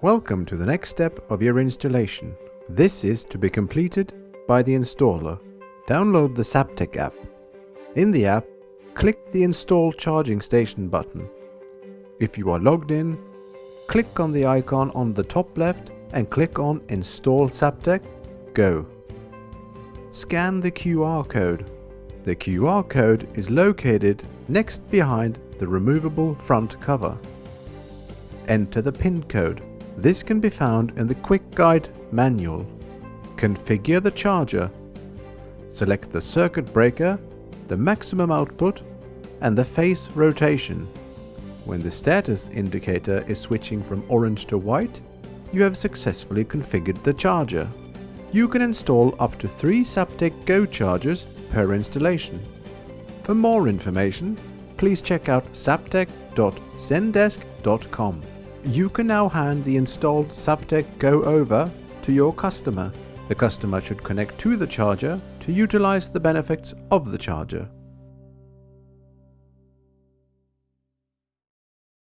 Welcome to the next step of your installation. This is to be completed by the installer. Download the Zaptec app. In the app, click the Install Charging Station button. If you are logged in, click on the icon on the top left and click on Install Zaptec, Go. Scan the QR code. The QR code is located next behind the removable front cover. Enter the pin code. This can be found in the Quick Guide manual. Configure the charger. Select the circuit breaker, the maximum output and the phase rotation. When the status indicator is switching from orange to white, you have successfully configured the charger. You can install up to 3 Zaptec Go chargers per installation. For more information, please check out zaptec.zendesk.com. You can now hand the installed Zaptec Go over to your customer. The customer should connect to the charger to utilize the benefits of the charger.